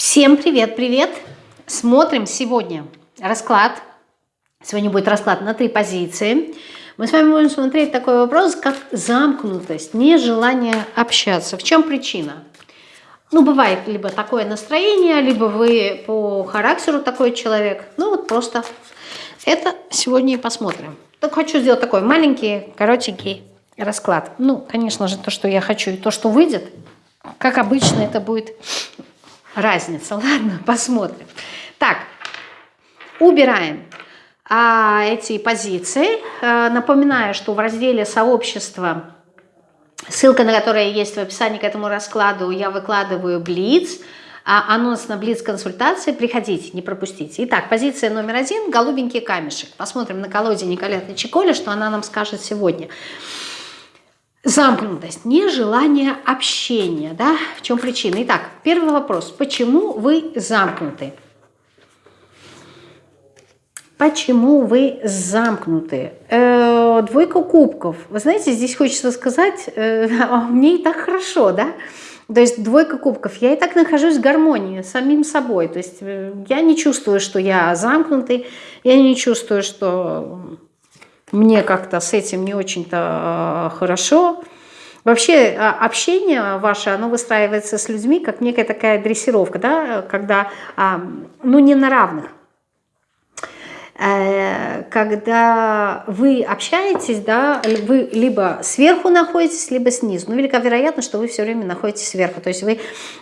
Всем привет-привет! Смотрим сегодня расклад. Сегодня будет расклад на три позиции. Мы с вами будем смотреть такой вопрос, как замкнутость, нежелание общаться. В чем причина? Ну, бывает либо такое настроение, либо вы по характеру такой человек. Ну, вот просто это сегодня и посмотрим. Так хочу сделать такой маленький, коротенький расклад. Ну, конечно же, то, что я хочу, и то, что выйдет, как обычно, это будет разница. Ладно, посмотрим. Так, убираем а, эти позиции. А, напоминаю, что в разделе «Сообщество», ссылка на которое есть в описании к этому раскладу, я выкладываю Блиц, а анонс на Блиц консультации. Приходите, не пропустите. Итак, позиция номер один – голубенький камешек. Посмотрим на колоде Николеты Чиколи, что она нам скажет сегодня. Сегодня. Замкнутость, нежелание общения. Да? В чем причина? Итак, первый вопрос. Почему вы замкнуты? Почему вы замкнуты? Э, двойка кубков. Вы знаете, здесь хочется сказать, э, а мне и так хорошо, да? То есть двойка кубков. Я и так нахожусь в гармонии с самим собой. То есть э, я не чувствую, что я замкнутый, я не чувствую, что мне как-то с этим не очень-то а, хорошо. Вообще а, общение ваше, оно выстраивается с людьми как некая такая дрессировка, да, когда, а, ну, не на равных. Э, когда вы общаетесь, да, вы либо сверху находитесь, либо снизу. Ну, велика вероятность, что вы все время находитесь сверху. То есть вы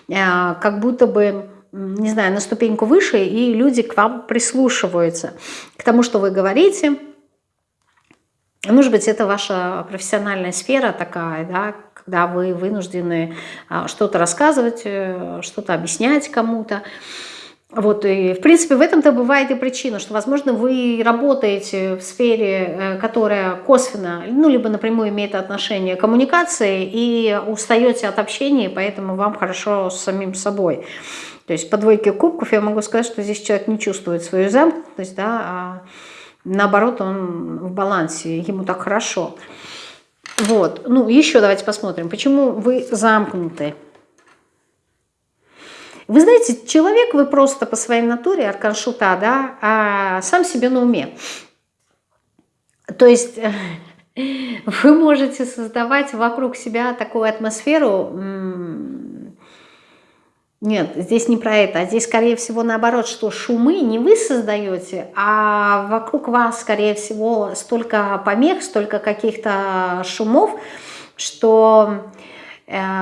как будто бы не знаю, на ступеньку выше, и люди к вам прислушиваются, к тому, что вы говорите, может быть, это ваша профессиональная сфера такая, да, когда вы вынуждены а, что-то рассказывать, э, что-то объяснять кому-то. Вот, и, в принципе, в этом-то бывает и причина, что, возможно, вы работаете в сфере, э, которая косвенно, ну, либо напрямую имеет отношение к коммуникации, и устаете от общения, поэтому вам хорошо с самим собой. То есть по двойке кубков я могу сказать, что здесь человек не чувствует свою замкнутость, да, а Наоборот, он в балансе, ему так хорошо. Вот. Ну, еще давайте посмотрим, почему вы замкнуты. Вы знаете, человек вы просто по своей натуре, аркан шута, да, а сам себе на уме. То есть вы можете создавать вокруг себя такую атмосферу, нет, здесь не про это, а здесь, скорее всего, наоборот, что шумы не вы создаете, а вокруг вас, скорее всего, столько помех, столько каких-то шумов, что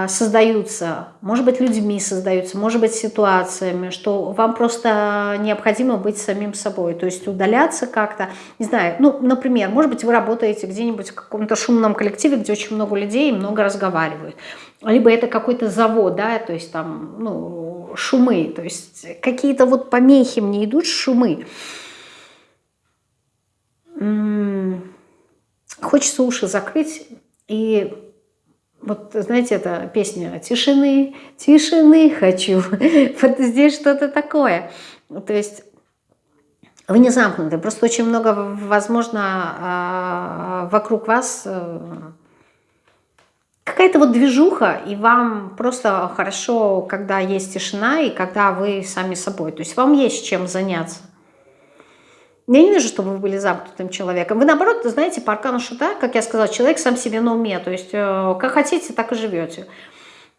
создаются, может быть, людьми создаются, может быть, ситуациями, что вам просто необходимо быть самим собой, то есть удаляться как-то, не знаю, ну, например, может быть, вы работаете где-нибудь в каком-то шумном коллективе, где очень много людей и много разговаривают, либо это какой-то завод, да, то есть там, ну, шумы, то есть какие-то вот помехи мне идут, шумы. Хочется уши закрыть и вот, знаете, эта песня «Тишины, тишины хочу». Вот здесь что-то такое. То есть вы не замкнуты, просто очень много, возможно, а, вокруг вас э, какая-то вот движуха, и вам просто хорошо, когда есть тишина, и когда вы сами собой. То есть вам есть чем заняться. Я не вижу, чтобы вы были замкнутым человеком. Вы, наоборот, знаете, по аркану шута, как я сказала, человек сам себе на уме. То есть э, как хотите, так и живете.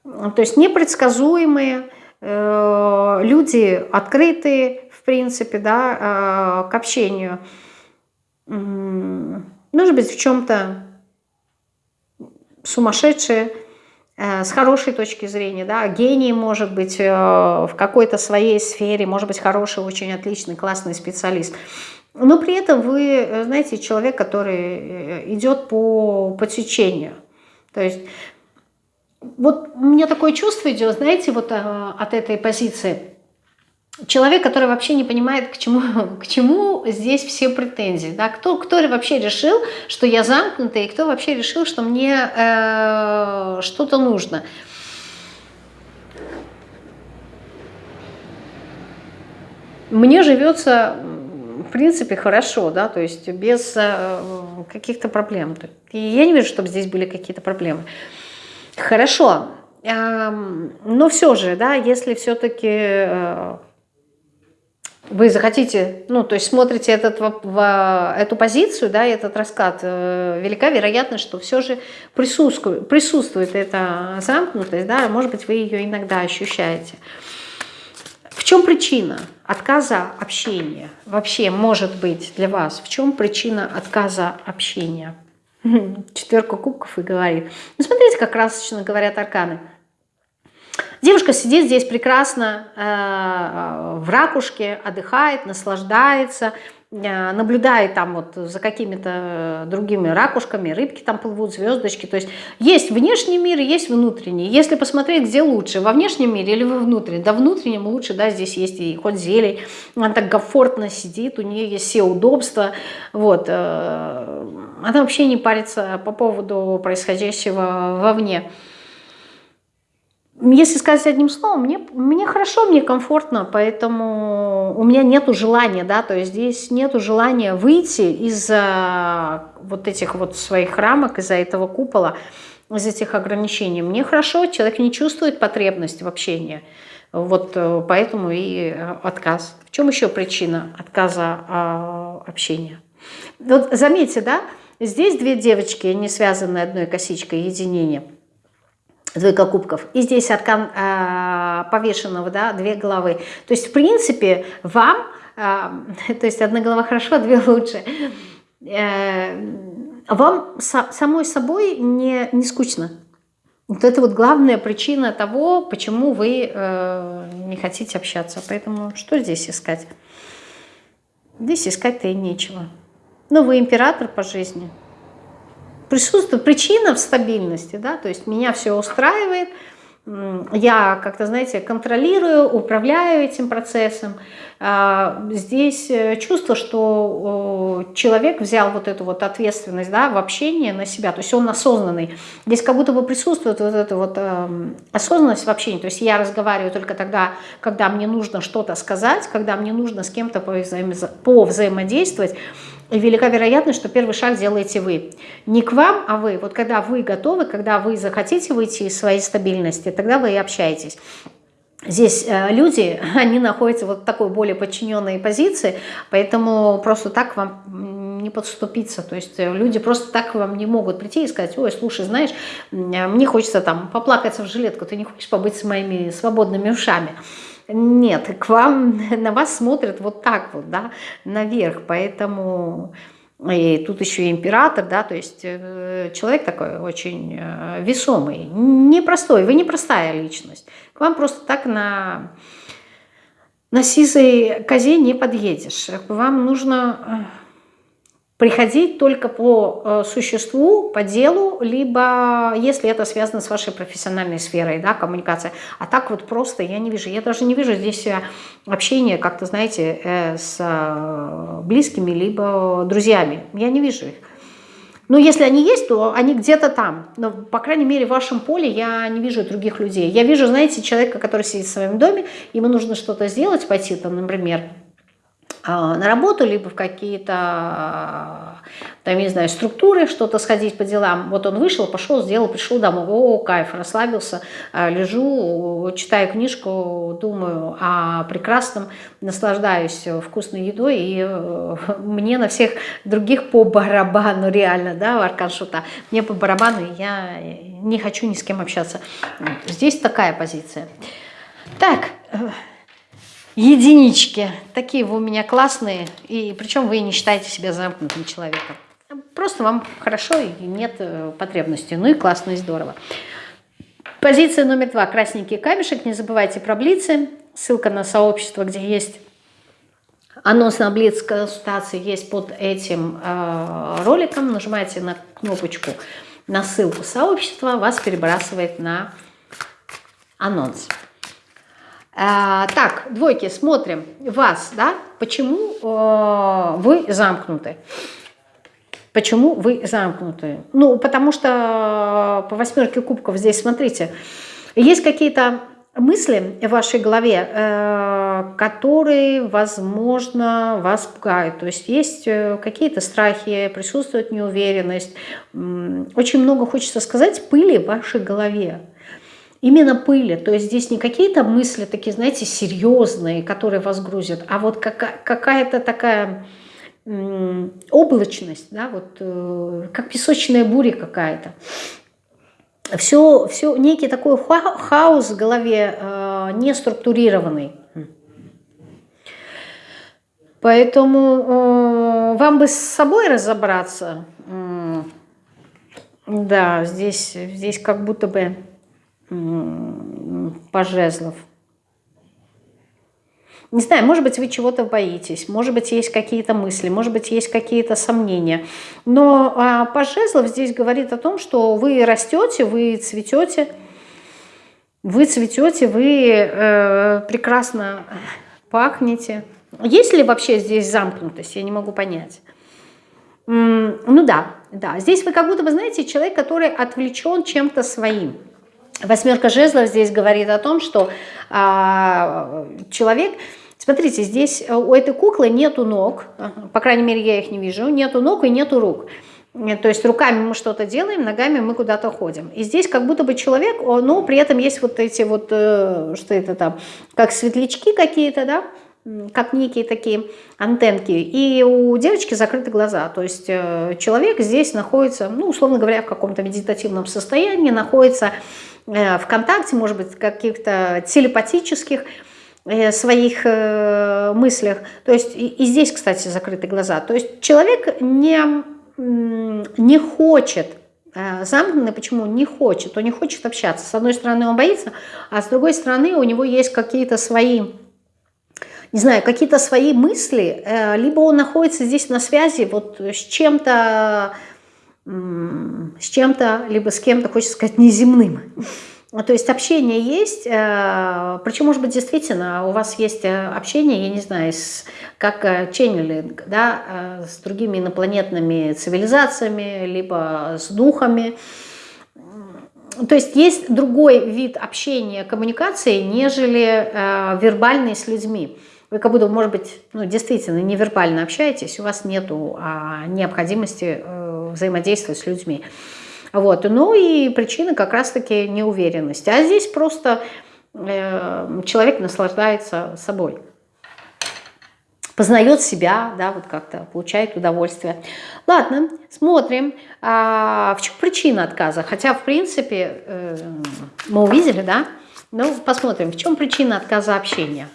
То есть непредсказуемые, э, люди открытые, в принципе, да, э, к общению. Может быть, в чем-то сумасшедшие, с хорошей точки зрения, да, гений может быть в какой-то своей сфере, может быть хороший, очень отличный, классный специалист. Но при этом вы, э, знаете, человек, который идет по, по течению. То есть вот у меня такое чувство идет, знаете, вот от этой позиции – человек, который вообще не понимает, к чему, к чему здесь все претензии. Да? Кто, кто вообще решил, что я замкнутая, и кто вообще решил, что мне э, что-то нужно. Мне живется, в принципе, хорошо, да, то есть без э, каких-то проблем. И я не вижу, чтобы здесь были какие-то проблемы. Хорошо. но все же, да, если все-таки э, вы захотите, ну, то есть смотрите этот, в, эту позицию, да, этот расклад, э, велика вероятность, что все же присутствует, присутствует эта замкнутость, да, может быть, вы ее иногда ощущаете. Чем причина отказа общения? Вообще, может быть, для вас, в чем причина отказа общения? Четверка кубков и говорит. Ну, смотрите, как красочно говорят арканы – Девушка сидит здесь прекрасно э, в ракушке, отдыхает, наслаждается, наблюдает там вот за какими-то другими ракушками, рыбки там плывут, звездочки. То есть есть внешний мир, есть внутренний. Если посмотреть, где лучше, во внешнем мире или во внутреннем, да внутреннем лучше, да, здесь есть и хоть зелень, она так комфортно сидит, у нее есть все удобства, вот. Э, она вообще не парится по поводу происходящего вовне. Если сказать одним словом, мне, мне хорошо, мне комфортно, поэтому у меня нету желания, да, то есть здесь нету желания выйти из-за вот этих вот своих рамок, из-за этого купола, из этих ограничений. Мне хорошо, человек не чувствует потребность в общении, вот э, поэтому и э, отказ. В чем еще причина отказа а, общения? Вот заметьте, да, здесь две девочки, не связанные одной косичкой, единение – двойка кубков. И здесь аркан э, повешенного, да, две головы. То есть, в принципе, вам, э, то есть одна голова хорошо, а две лучше, э, вам со, самой собой не, не скучно. Вот это вот главная причина того, почему вы э, не хотите общаться. Поэтому что здесь искать? Здесь искать-то и нечего. Ну, вы император по жизни – присутствует причина в стабильности, да, то есть меня все устраивает, я как-то, знаете, контролирую, управляю этим процессом. А, здесь э, чувство, что человек взял вот эту вот ответственность да, в общении на себя, то есть он осознанный. Здесь как будто бы присутствует вот эта вот эм, осознанность в общении, то есть я разговариваю только тогда, когда мне нужно что-то сказать, когда мне нужно с кем-то повзаимодействовать, велика вероятность, что первый шаг делаете вы. Не к вам, а вы. Вот когда вы готовы, когда вы захотите выйти из своей стабильности, тогда вы и общаетесь. Здесь э, люди, они находятся в вот такой более подчиненной позиции, поэтому просто так вам не подступиться. То есть э, люди просто так вам не могут прийти и сказать, ой, слушай, знаешь, мне хочется там поплакаться в жилетку, ты не хочешь побыть с моими свободными ушами. Нет, к вам, на вас смотрят вот так вот, да, наверх, поэтому... И тут еще и император, да, то есть э, человек такой очень э, весомый, непростой, вы непростая личность. К вам просто так на, на сизой козе не подъедешь. Вам нужно э, приходить только по э, существу, по делу, либо если это связано с вашей профессиональной сферой, да, коммуникация. А так вот просто я не вижу. Я даже не вижу здесь э, общения как-то, знаете, э, с близкими, либо друзьями. Я не вижу их. Но если они есть, то они где-то там. Но, по крайней мере, в вашем поле я не вижу других людей. Я вижу, знаете, человека, который сидит в своем доме, ему нужно что-то сделать, пойти там, например, на работу, либо в какие-то, а, там, не знаю, структуры, что-то сходить по делам. Вот он вышел, пошел, сделал, пришел домой. О, кайф, расслабился, а, лежу, читаю книжку, думаю о прекрасном, наслаждаюсь вкусной едой, и э, мне на всех других по барабану, реально, да, Аркан Шута, мне по барабану, я не хочу ни с кем общаться. Здесь такая позиция. Так, э, единички. Такие вы у меня классные, и причем вы не считаете себя замкнутым человеком. Просто вам хорошо и нет э, потребности. Ну и классно, и здорово. Позиция номер два. Красненький камешек. Не забывайте про блицы. Ссылка на сообщество, где есть анонс на блиц консультации есть под этим э, роликом. Нажимаете на кнопочку, на ссылку сообщества, вас перебрасывает на анонс. А, так, двойки, смотрим вас, да, почему э, вы замкнуты. Почему вы замкнуты? Ну, потому что по восьмерке кубков здесь, смотрите, есть какие-то мысли в вашей голове, э, которые, возможно, вас пугают. То есть есть э, какие-то страхи, присутствует неуверенность. Очень много, хочется сказать, пыли в вашей голове. Именно пыли. То есть здесь не какие-то мысли такие, знаете, серьезные, которые вас грузят, а вот какая-то такая облачность, да, вот э, как песочная буря какая-то. Все, все, некий такой хаос в голове, э, не структурированный. Поэтому э, вам бы с собой разобраться. Да, здесь, здесь как будто бы пожезлов. Не знаю, может быть, вы чего-то боитесь, может быть, есть какие-то мысли, может быть, есть какие-то сомнения. Но а, Пожезлов здесь говорит о том, что вы растете, вы цветете, вы цветете, вы э, прекрасно пахнете. Есть ли вообще здесь замкнутость? Я не могу понять. Ну да, да. Здесь вы как будто бы, знаете, человек, который отвлечен чем-то своим. Восьмерка жезлов здесь говорит о том, что а, человек... Смотрите, здесь э, у этой куклы нету ног, по крайней мере, я их не вижу, нету ног и нету рук. Э, то есть руками мы что-то делаем, ногами мы куда-то ходим. И здесь как будто бы человек, но при этом есть вот эти вот, э, что это там, как светлячки какие-то, да, как некие такие антенки. И у девочки закрыты глаза. То есть человек здесь находится, ну, условно говоря, в каком-то медитативном состоянии, находится в контакте, может быть, каких-то телепатических Э, своих э, мыслях. То есть и, здесь, кстати, закрыты глаза. То есть человек не, не хочет э, замкнутый, почему не хочет? Он не хочет общаться. С одной стороны, он боится, а с другой стороны, у него есть какие-то свои, не знаю, какие-то свои мысли, либо он находится здесь на связи вот с чем-то, с чем-то, либо с кем-то, хочется сказать, неземным. Ну, то есть общение есть, э, причем, может быть, действительно у вас есть э, общение, я не знаю, с, как э, ченнелинг, да, с другими инопланетными цивилизациями, либо с духами. То есть есть другой вид общения, коммуникации, нежели вербальный с людьми. Вы как будто, может быть, ну, действительно невербально общаетесь, у вас нет а, необходимости взаимодействовать с людьми. Вот. Ну и причина как раз-таки неуверенности. А здесь просто э, человек наслаждается собой. Познает себя, да, вот как-то получает удовольствие. Ладно, смотрим, а, в чем причина отказа. Хотя, в принципе, э, мы увидели, да? Ну, посмотрим, в чем причина отказа общения.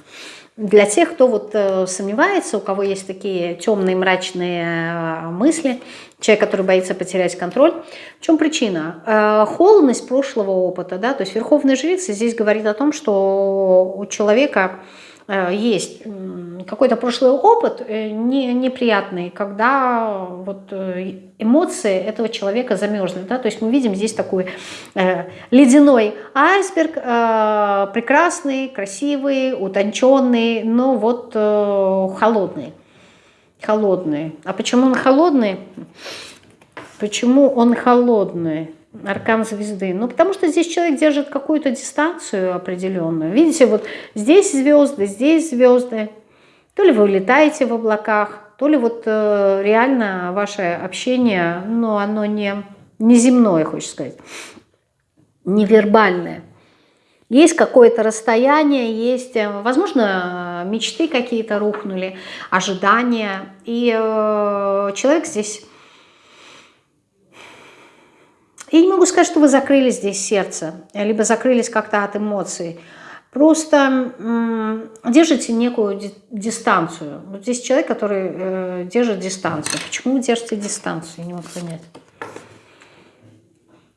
Для тех, кто вот э, сомневается, у кого есть такие темные мрачные э, мысли, человек, который боится потерять контроль, в чем причина? Э, холодность прошлого опыта, да, то есть верховная жрица здесь говорит о том, что у человека есть какой-то прошлый опыт э, не, неприятный, когда вот э, эмоции этого человека замерзли. Да? То есть мы видим здесь такой э, ледяной айсберг, э, прекрасный, красивый, утонченный, но вот э, холодный. Холодный. А почему он холодный? Почему он холодный? Аркан звезды? Ну, потому что здесь человек держит какую-то дистанцию определенную. Видите, вот здесь звезды, здесь звезды. То ли вы летаете в облаках, то ли вот э, реально ваше общение, ну, оно не, не земное, хочется сказать, невербальное. Есть какое-то расстояние, есть, э, возможно, мечты какие-то рухнули, ожидания. И э, человек здесь я не могу сказать, что вы закрыли здесь сердце, либо закрылись как-то от эмоций. Просто держите некую дистанцию. Вот здесь человек, который э, держит дистанцию. Почему вы держите дистанцию? Я не могу понять.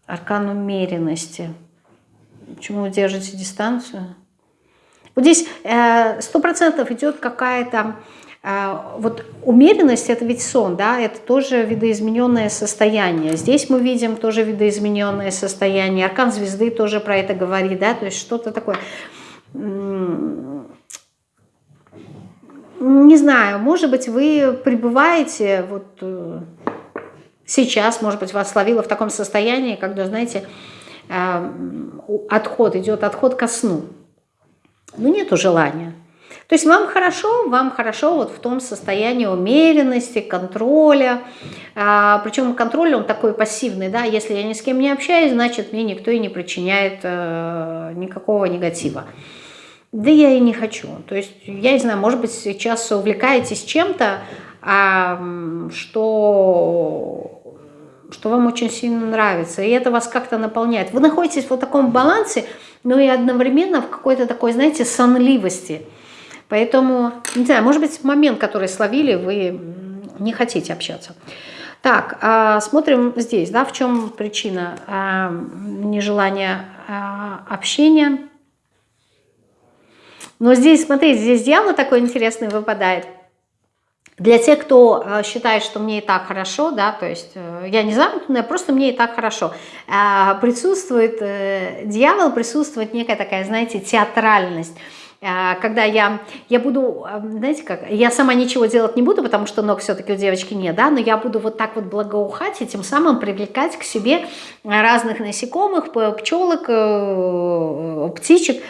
Аркан умеренности. Почему вы держите дистанцию? Вот здесь э, сто процентов идет какая-то вот умеренность – это ведь сон, да, это тоже видоизмененное состояние. Здесь мы видим тоже видоизмененное состояние. Аркан звезды тоже про это говорит, да, то есть что-то такое. Не знаю, может быть, вы пребываете вот э, сейчас, может быть, вас словило в таком состоянии, когда, знаете, а, отход, идет отход ко сну. Ну, нету желания. То есть вам хорошо, вам хорошо вот в том состоянии умеренности, контроля. А, причем контроль он такой пассивный, да, если я ни с кем не общаюсь, значит мне никто и не причиняет э, никакого негатива. Да я и не хочу. То есть, я не знаю, может быть, сейчас увлекаетесь чем-то, а, что что вам очень сильно нравится, и это вас как-то наполняет. Вы находитесь в вот таком балансе, но и одновременно в какой-то такой, знаете, сонливости. Поэтому, не знаю, может быть, момент, который словили, вы не хотите общаться. Так, а, смотрим здесь, да, в чем причина а, нежелания а, общения. Но здесь, смотрите, здесь дьявол такой интересный выпадает. Для тех, кто считает, что мне и так хорошо, да, то есть э, я не замкнутая, просто мне и так хорошо, присутствует э, дьявол, присутствует некая такая, знаете, театральность когда я, я буду, знаете как, я сама ничего делать не буду, потому что ног все-таки у девочки нет, да, но я буду вот так вот благоухать и тем самым привлекать к себе разных насекомых, пчелок, птичек,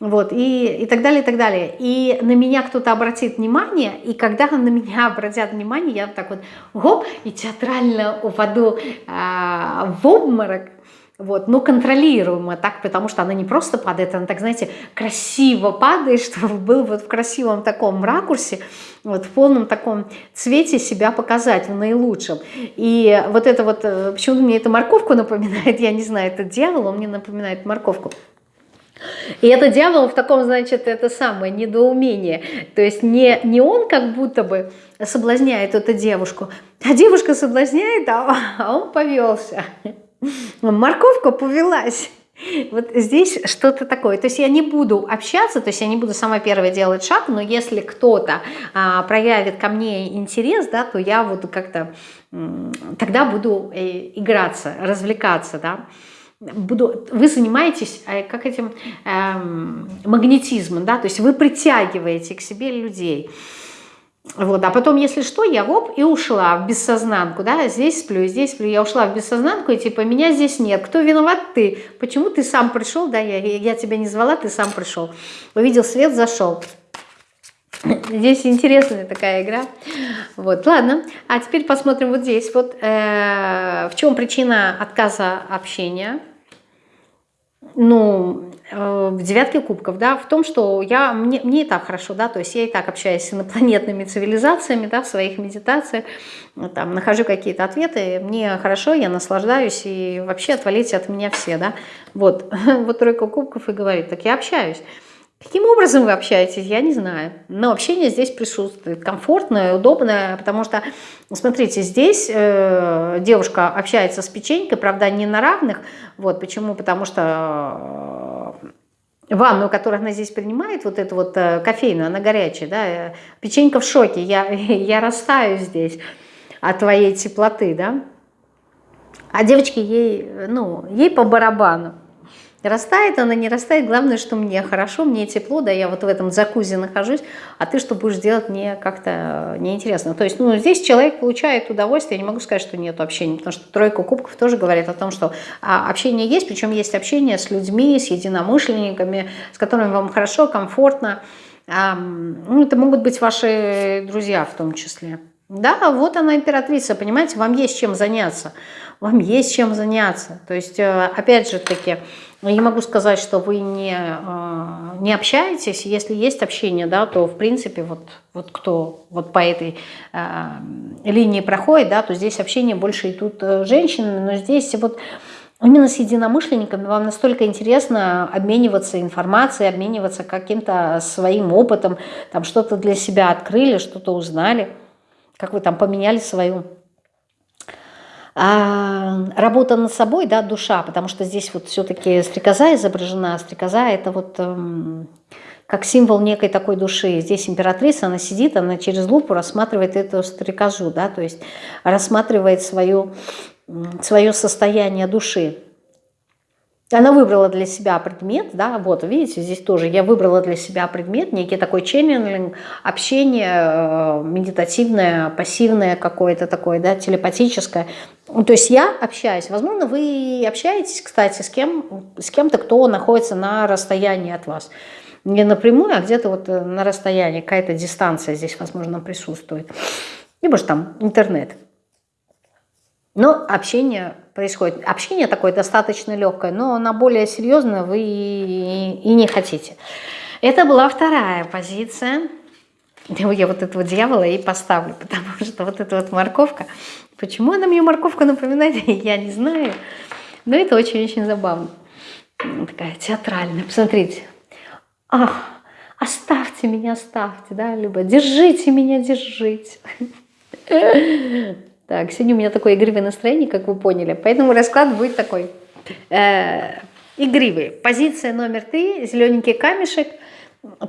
вот, и, и так далее, и так далее. И на меня кто-то обратит внимание, и когда на меня обратят внимание, я так вот, гоп, и театрально упаду а, в обморок, вот, но контролируемо так, потому что она не просто падает, она так, знаете, красиво падает, чтобы был вот в красивом таком ракурсе, вот в полном таком цвете себя показать, в наилучшем. И вот это вот, э, почему мне это морковку напоминает, я не знаю, это дьявол, он мне напоминает морковку. И это дьявол в таком, значит, это самое недоумение. То есть не, не он как будто бы соблазняет эту девушку, а девушка соблазняет, а, а он повелся. Морковка повелась. Вот здесь что-то такое. То есть я не буду общаться, то есть я не буду сама первая делать шаг, но если кто-то а, проявит ко мне интерес, да, то я вот как-то тогда буду э, играться, развлекаться, да буду, вы занимаетесь э, как этим эм, магнетизмом, да, то есть вы притягиваете к себе людей. Вот, а потом, если что, я воп и ушла в бессознанку, да, здесь сплю, здесь сплю, я ушла в бессознанку, и типа, меня здесь нет, кто виноват? Ты. Почему ты сам пришел, да, я, я тебя не звала, ты сам пришел. Увидел свет, зашел. Здесь интересная такая игра. Вот, ладно. А теперь посмотрим вот здесь. Вот э, в чем причина отказа общения ну, э, в девятке кубков, да, в том, что я, мне, мне и так хорошо, да, то есть я и так общаюсь с инопланетными цивилизациями, да, в своих медитациях, там, нахожу какие-то ответы, мне хорошо, я наслаждаюсь, и вообще отвалите от меня все, да, вот, вот тройка кубков и говорит, так я общаюсь. Каким образом вы общаетесь, я не знаю. Но общение здесь присутствует, комфортное, удобное, потому что, смотрите, здесь э, девушка общается с печенькой, правда, не на равных. Вот почему? Потому что э, ванну, которую она здесь принимает, вот эту вот э, кофейную, она горячая, да, э, печенька в шоке, я, я растаю здесь от твоей теплоты, да. А девочке ей, ну, ей по барабану. Растает она, не растает, главное, что мне хорошо, мне тепло, да, я вот в этом закузе нахожусь, а ты что будешь делать, мне как-то неинтересно. То есть, ну, здесь человек получает удовольствие, я не могу сказать, что нет общения, потому что тройка кубков тоже говорит о том, что а, общение есть, причем есть общение с людьми, с единомышленниками, с которыми вам хорошо, комфортно. Ну, это могут быть ваши друзья в том числе. Да, вот она императрица, понимаете, вам есть чем заняться, вам есть чем заняться. То есть, э, опять же таки, я могу сказать, что вы не, э, не общаетесь. Если есть общение, да, то в принципе вот, вот кто вот по этой э, линии проходит, да, то здесь общение больше идут э, женщины, но здесь вот именно с единомышленниками вам настолько интересно обмениваться информацией, обмениваться каким-то своим опытом, там что-то для себя открыли, что-то узнали, как вы там поменяли свою а, работа над собой, да, душа, потому что здесь вот все-таки стрекоза изображена, стрекоза это вот эм, как символ некой такой души. Здесь императрица, она сидит, она через лупу рассматривает эту стрекозу, да, то есть рассматривает свое, свое состояние души. Она выбрала для себя предмет, да, вот, видите, здесь тоже я выбрала для себя предмет, некий такой ченнелинг, общение э, медитативное, пассивное какое-то такое, да, телепатическое. То есть я общаюсь, возможно, вы общаетесь, кстати, с кем с кем-то, кто находится на расстоянии от вас. не напрямую, а где-то вот э, на расстоянии, какая-то дистанция здесь, возможно, присутствует. Либо же там интернет. Но общение происходит. Общение такое достаточно легкое, но на более серьезное вы и не хотите. Это была вторая позиция. Я вот этого дьявола и поставлю, потому что вот эта вот морковка, почему она мне морковку напоминает, я не знаю, но это очень-очень забавно. Такая театральная, посмотрите. Ах, оставьте меня, оставьте, да, либо держите меня, держите. Так, сегодня у меня такое игривое настроение, как вы поняли, поэтому расклад будет такой э, игривый. Позиция номер три, зелененький камешек.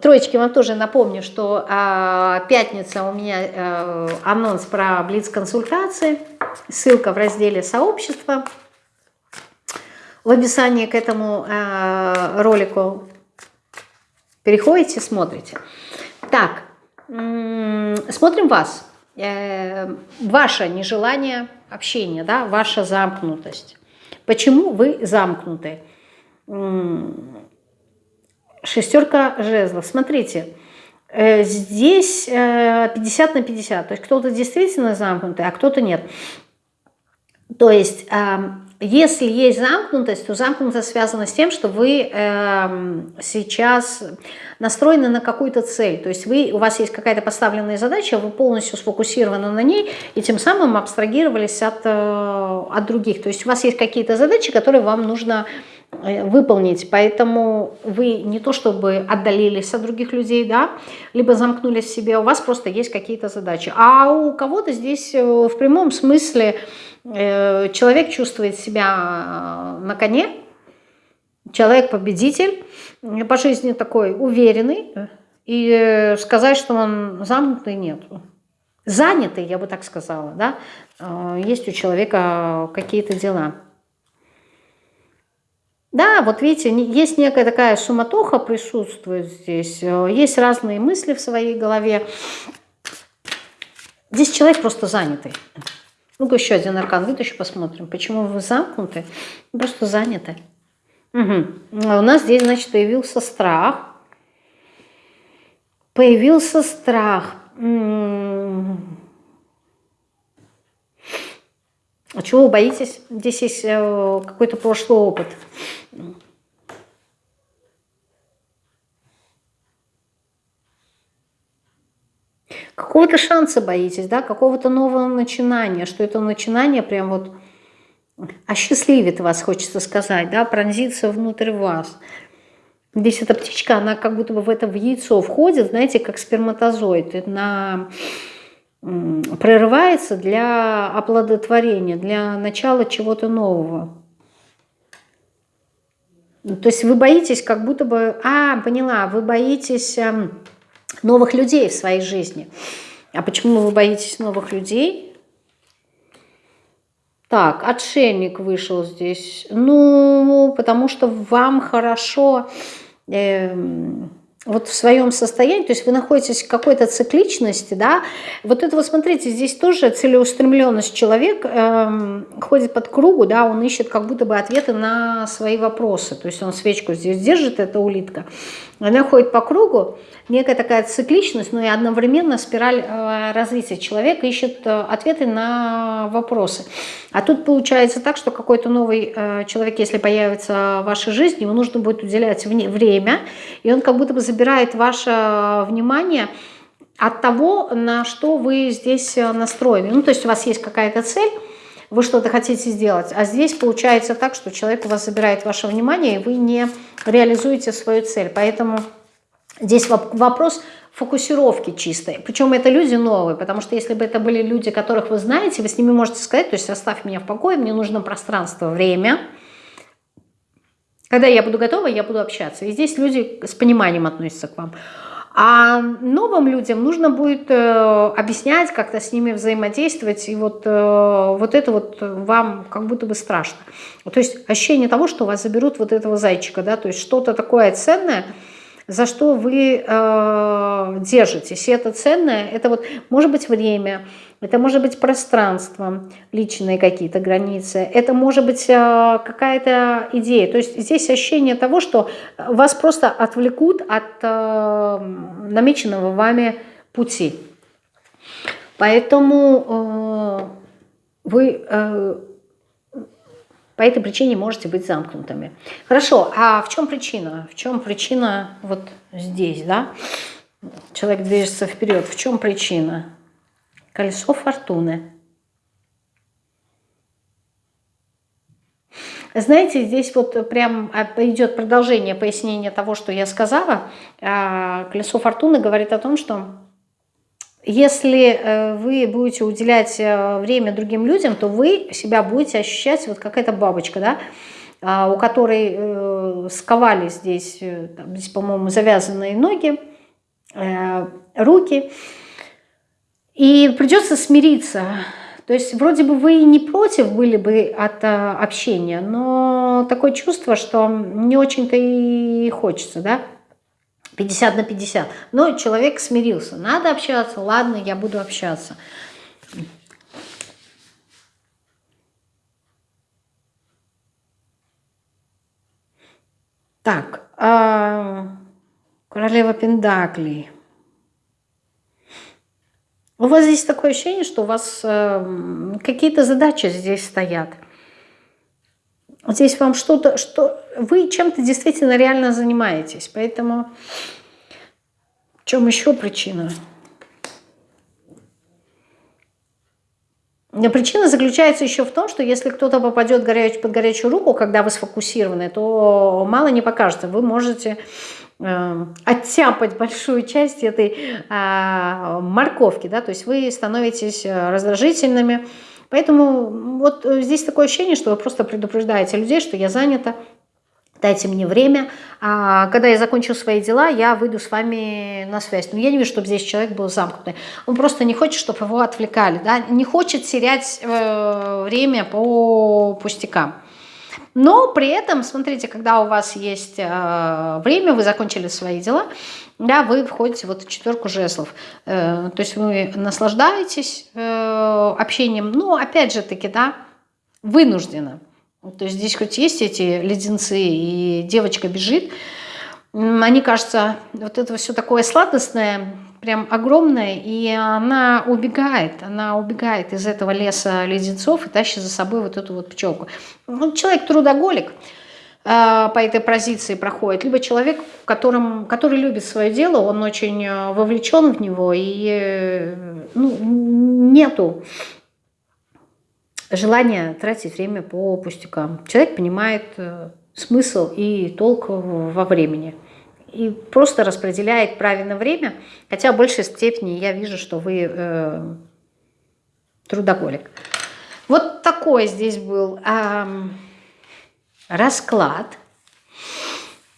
Троечки вам тоже напомню, что э, пятница у меня э, анонс про блиц-консультации, ссылка в разделе «Сообщество» в описании к этому э, ролику. Переходите, смотрите. Так, смотрим вас. Э, ваше нежелание общения, да, ваша замкнутость. Почему вы замкнуты? Шестерка жезлов. Смотрите, э, здесь 50 э, на 50. То есть кто-то действительно замкнутый, а кто-то нет. То есть если есть замкнутость, то замкнутость связана с тем, что вы э, сейчас настроены на какую-то цель. То есть вы, у вас есть какая-то поставленная задача, вы полностью сфокусированы на ней, и тем самым абстрагировались от, э, от других. То есть у вас есть какие-то задачи, которые вам нужно выполнить, поэтому вы не то чтобы отдалились от других людей, да, либо замкнулись в себе, у вас просто есть какие-то задачи. А у кого-то здесь э, в прямом смысле Э, человек чувствует себя э, на коне, человек-победитель, по жизни такой уверенный, и сказать, что он замкнутый, нет. Занятый, я бы так сказала, да, э, есть у человека какие-то дела. Да, вот видите, есть некая такая суматоха присутствует здесь, есть разные мысли в своей голове. Здесь человек просто занятый. Ну-ка еще один аркан вытащу, посмотрим. Почему вы замкнуты? Просто заняты. Угу. А у нас здесь, значит, появился страх. Появился страх. А чего вы боитесь? Здесь есть э, какой-то прошлый опыт. Какого-то шанса боитесь, да, какого-то нового начинания, что это начинание прям вот осчастливит вас, хочется сказать, да, пронзится внутрь вас. Здесь эта птичка, она как будто бы в это в яйцо входит, знаете, как сперматозоид, на прорывается для оплодотворения, для начала чего-то нового. То есть вы боитесь как будто бы... А, поняла, вы боитесь эм, новых людей в своей жизни. А почему вы боитесь новых людей? Так, отшельник вышел здесь. Ну, потому что вам хорошо... Э, вот в своем состоянии, то есть вы находитесь в какой-то цикличности, да, вот это вот смотрите, здесь тоже целеустремленность человек э, ходит под кругу, да, он ищет как будто бы ответы на свои вопросы, то есть он свечку здесь держит, эта улитка, она ходит по кругу, некая такая цикличность, но и одновременно спираль э, развития. Человек ищет э, ответы на вопросы. А тут получается так, что какой-то новый э, человек, если появится в вашей жизни, ему нужно будет уделять время, и он как будто бы забирает ваше внимание от того, на что вы здесь настроены. Ну, то есть у вас есть какая-то цель, вы что-то хотите сделать, а здесь получается так, что человек у вас забирает ваше внимание, и вы не реализуете свою цель. Поэтому Здесь вопрос фокусировки чистой. Причем это люди новые, потому что если бы это были люди, которых вы знаете, вы с ними можете сказать, то есть оставь меня в покое, мне нужно пространство, время. Когда я буду готова, я буду общаться. И здесь люди с пониманием относятся к вам. А новым людям нужно будет э, объяснять, как-то с ними взаимодействовать, и вот, э, вот это вот вам как будто бы страшно. То есть ощущение того, что вас заберут вот этого зайчика, да, то есть что-то такое ценное – за что вы э, держитесь. И это ценное, это вот может быть время, это может быть пространство, личные какие-то границы, это может быть э, какая-то идея. То есть здесь ощущение того, что вас просто отвлекут от э, намеченного вами пути. Поэтому э, вы э, по этой причине можете быть замкнутыми. Хорошо, а в чем причина? В чем причина вот здесь, да? Человек движется вперед. В чем причина? Колесо фортуны. Знаете, здесь вот прям идет продолжение пояснения того, что я сказала. А, колесо фортуны говорит о том, что если э, вы будете уделять э, время другим людям, то вы себя будете ощущать вот как эта бабочка, да, а, у которой э, сковали здесь, здесь по-моему, завязанные ноги, руки, и придется смириться. То есть вроде бы вы не против были бы от общения, но такое чувство, что не очень-то и хочется, да, 50 на 50. Но человек смирился. Надо общаться, ладно, я буду общаться. Так, э, королева Пендаклей. У вас здесь такое ощущение, что у вас э, какие-то задачи здесь стоят. Здесь вам что-то, что вы чем-то действительно реально занимаетесь. Поэтому в чем еще причина? Причина заключается еще в том, что если кто-то попадет горяч, под горячую руку, когда вы сфокусированы, то мало не покажется. Вы можете э, оттяпать большую часть этой э, морковки, да, то есть вы становитесь э, раздражительными, Поэтому вот э, здесь такое ощущение, что вы просто предупреждаете людей, что я занята, дайте мне время, а когда я закончу свои дела, я выйду с вами на связь. Но я не вижу, чтобы здесь человек был замкнутый. Он просто не хочет, чтобы его отвлекали, да? не хочет терять э, время по пустякам. Но при этом, смотрите, когда у вас есть э, время, вы закончили свои дела, да, вы входите вот в четверку жезлов. Э, то есть вы наслаждаетесь э, общением, но опять же таки, да, вынужденно. То есть здесь хоть есть эти леденцы, и девочка бежит, они кажется, вот это все такое сладостное, прям огромная, и она убегает, она убегает из этого леса леденцов и тащит за собой вот эту вот пчелку. Ну, человек трудоголик по этой позиции проходит, либо человек, которым, который любит свое дело, он очень э, вовлечен в него, и э, ну, нету желания тратить время по пустякам. Человек понимает смысл и толк во времени и просто распределяет правильно время, хотя в большей степени я вижу, что вы э, трудоголик. Вот такой здесь был э, расклад.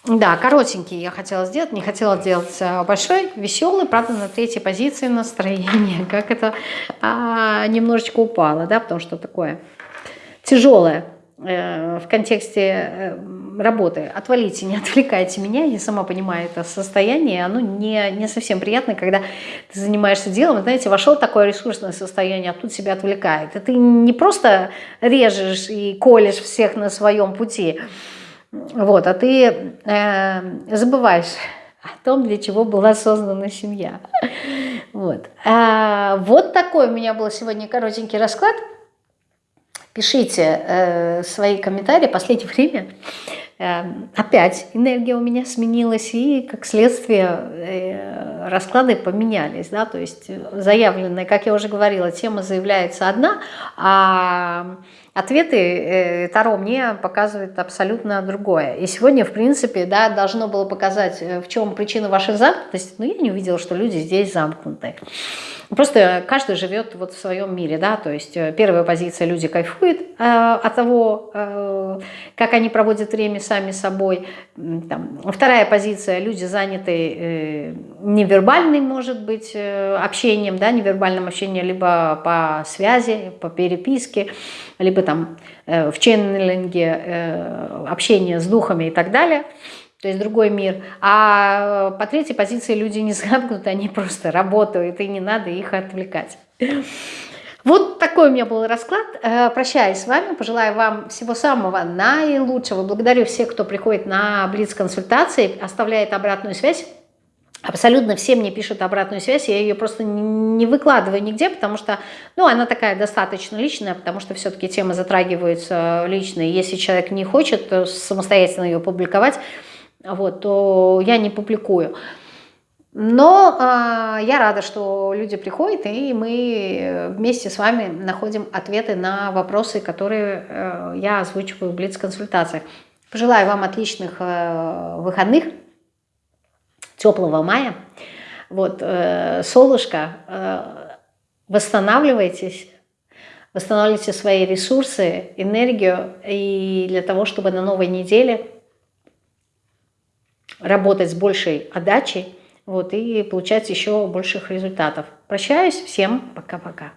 Да, коротенький я хотела сделать, не хотела делать а, большой, веселый, правда, на третьей позиции настроение, как это а, немножечко упало, да, потому что такое тяжелое э, в контексте э, работы. Отвалите, не отвлекайте меня. Я сама понимаю это состояние. Оно не, не совсем приятно, когда ты занимаешься делом. Знаете, вошел такое ресурсное состояние, а тут себя отвлекает. И ты не просто режешь и колешь всех на своем пути, вот, а ты э, забываешь о том, для чего была создана семья. Вот. А, вот такой у меня был сегодня коротенький расклад. Пишите э, свои комментарии. Последнее время опять энергия у меня сменилась, и как следствие э, расклады поменялись. Да? То есть заявленная, как я уже говорила, тема заявляется одна, а ответы э, Таро мне показывают абсолютно другое. И сегодня, в принципе, да, должно было показать, э, в чем причина вашей замкнутости, но я не увидела, что люди здесь замкнуты. Просто каждый живет вот в своем мире, да, то есть э, первая позиция, люди кайфуют э, от того, э, как они проводят время сами собой. Там, вторая позиция, люди заняты э, невербальным, может быть, э, общением, да, невербальным общением либо по связи, по переписке, либо там э, в ченнелинге э, общение с духами и так далее. То есть другой мир. А по третьей позиции люди не замкнуты, они просто работают, и не надо их отвлекать. Вот такой у меня был расклад. Э, прощаюсь с вами, пожелаю вам всего самого наилучшего. Благодарю всех, кто приходит на Блиц-консультации, оставляет обратную связь. Абсолютно все мне пишут обратную связь, я ее просто не выкладываю нигде, потому что, ну, она такая достаточно личная, потому что все-таки темы затрагиваются лично. Если человек не хочет самостоятельно ее публиковать, вот, то я не публикую. Но э, я рада, что люди приходят, и мы вместе с вами находим ответы на вопросы, которые э, я озвучиваю в Блиц-консультациях. Пожелаю вам отличных э, выходных, теплого мая. Вот, э, солнышко, э, восстанавливайтесь, восстанавливайте свои ресурсы, энергию, и для того, чтобы на новой неделе работать с большей отдачей, вот, и получать еще больших результатов. Прощаюсь, всем пока-пока.